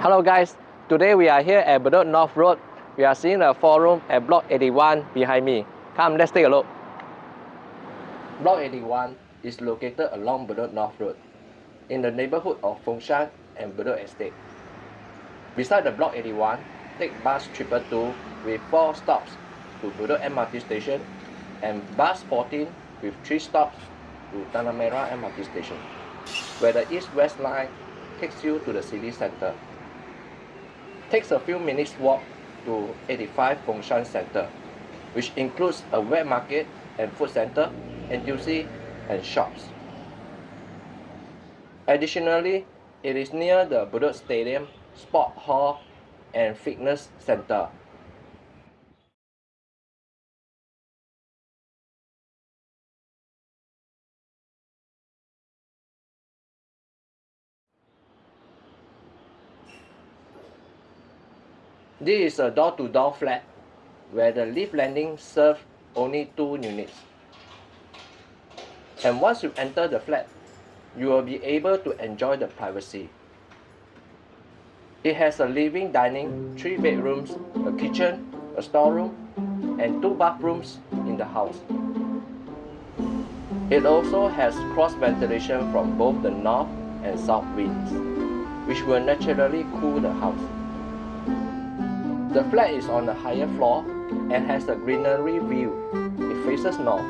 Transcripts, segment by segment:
Hello guys, today we are here at Bedok North Road. We are seeing a four room at Block 81 behind me. Come, let's take a look. Block 81 is located along Bedok North Road in the neighborhood of Fengshan and Bedok Estate. Beside the Block 81, take bus 222 with 4 stops to Bedok MRT station and bus 14 with 3 stops to Tanah Merah MRT station, where the east-west line takes you to the city center takes a few minutes walk to 85 Fengshan Center, which includes a wet market and food center, NTUC, and shops. Additionally, it is near the Bedok Stadium, Sport Hall, and Fitness Center. This is a door-to-door -door flat where the lift landing serves only two units. And once you enter the flat, you will be able to enjoy the privacy. It has a living dining, three bedrooms, a kitchen, a storeroom, and two bathrooms in the house. It also has cross ventilation from both the north and south winds, which will naturally cool the house. The flat is on the higher floor and has a greenery view. It faces north.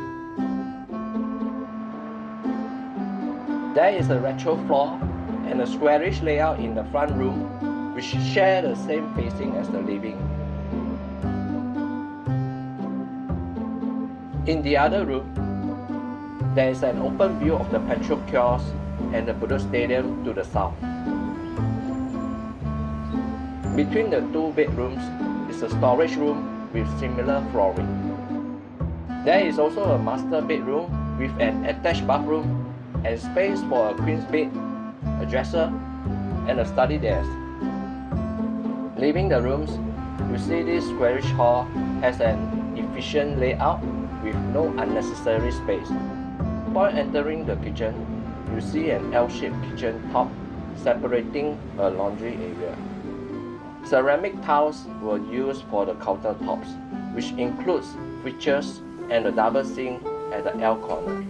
There is a retro floor and a squarish layout in the front room which share the same facing as the living. In the other room, there is an open view of the petrol kiosk and the Bedok Stadium to the south. Between the two bedrooms is a storage room with similar flooring. There is also a master bedroom with an attached bathroom and space for a queen's bed, a dresser, and a study desk. Leaving the rooms, you see this squarish hall has an efficient layout with no unnecessary space. Upon entering the kitchen, you see an L-shaped kitchen top separating a laundry area. Ceramic tiles were used for the countertops, which includes features and a double sink at the L corner,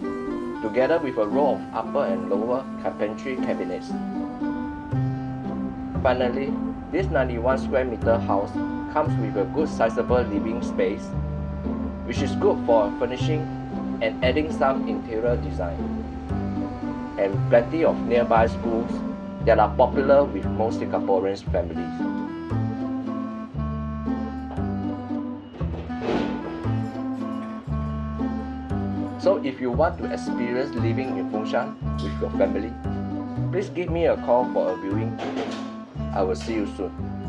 together with a row of upper and lower carpentry cabinets. Finally, this 91 square meter house comes with a good sizable living space, which is good for furnishing and adding some interior design, and plenty of nearby schools that are popular with most Singaporeans' families. So if you want to experience living in Fengshan with your family, please give me a call for a viewing. I will see you soon.